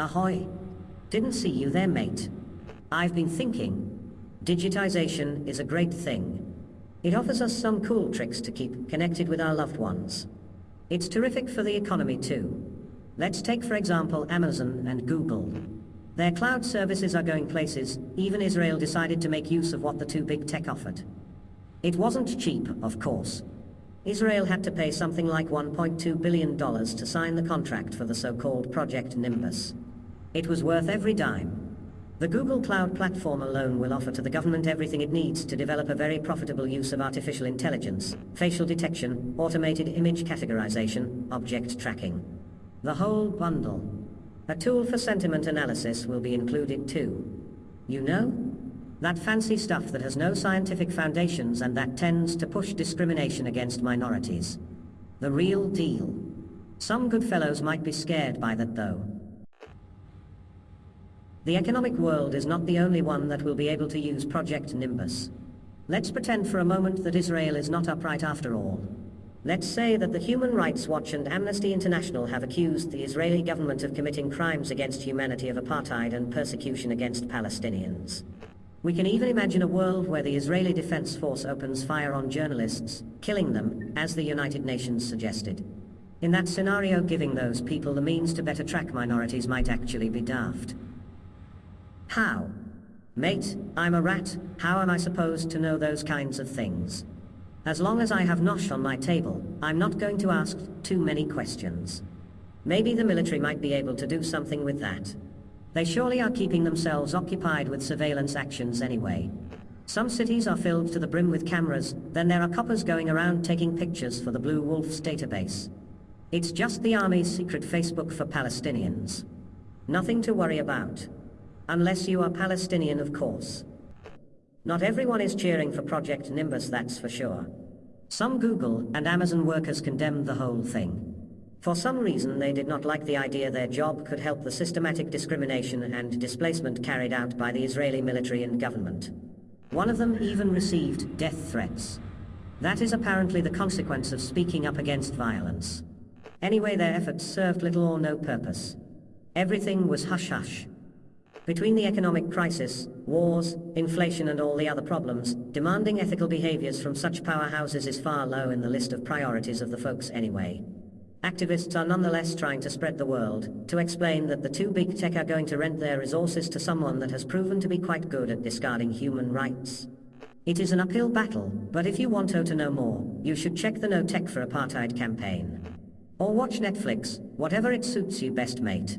Ahoy! Didn't see you there, mate. I've been thinking. Digitization is a great thing. It offers us some cool tricks to keep connected with our loved ones. It's terrific for the economy too. Let's take for example Amazon and Google. Their cloud services are going places, even Israel decided to make use of what the two big tech offered. It wasn't cheap, of course. Israel had to pay something like $1.2 billion to sign the contract for the so-called Project Nimbus. It was worth every dime. The Google Cloud Platform alone will offer to the government everything it needs to develop a very profitable use of artificial intelligence, facial detection, automated image categorization, object tracking. The whole bundle. A tool for sentiment analysis will be included too. You know? That fancy stuff that has no scientific foundations and that tends to push discrimination against minorities. The real deal. Some good fellows might be scared by that though. The economic world is not the only one that will be able to use Project Nimbus. Let's pretend for a moment that Israel is not upright after all. Let's say that the Human Rights Watch and Amnesty International have accused the Israeli government of committing crimes against humanity of apartheid and persecution against Palestinians. We can even imagine a world where the Israeli Defense Force opens fire on journalists, killing them, as the United Nations suggested. In that scenario, giving those people the means to better track minorities might actually be daft. How? Mate, I'm a rat, how am I supposed to know those kinds of things? As long as I have Nosh on my table, I'm not going to ask too many questions. Maybe the military might be able to do something with that. They surely are keeping themselves occupied with surveillance actions anyway. Some cities are filled to the brim with cameras, then there are coppers going around taking pictures for the Blue Wolf's database. It's just the Army's secret Facebook for Palestinians. Nothing to worry about. Unless you are Palestinian, of course. Not everyone is cheering for Project Nimbus, that's for sure. Some Google and Amazon workers condemned the whole thing. For some reason, they did not like the idea their job could help the systematic discrimination and displacement carried out by the Israeli military and government. One of them even received death threats. That is apparently the consequence of speaking up against violence. Anyway, their efforts served little or no purpose. Everything was hush-hush. Between the economic crisis, wars, inflation and all the other problems, demanding ethical behaviors from such powerhouses is far low in the list of priorities of the folks anyway. Activists are nonetheless trying to spread the word, to explain that the two big tech are going to rent their resources to someone that has proven to be quite good at discarding human rights. It is an uphill battle, but if you want to know more, you should check the No Tech for Apartheid campaign. Or watch Netflix, whatever it suits you best mate.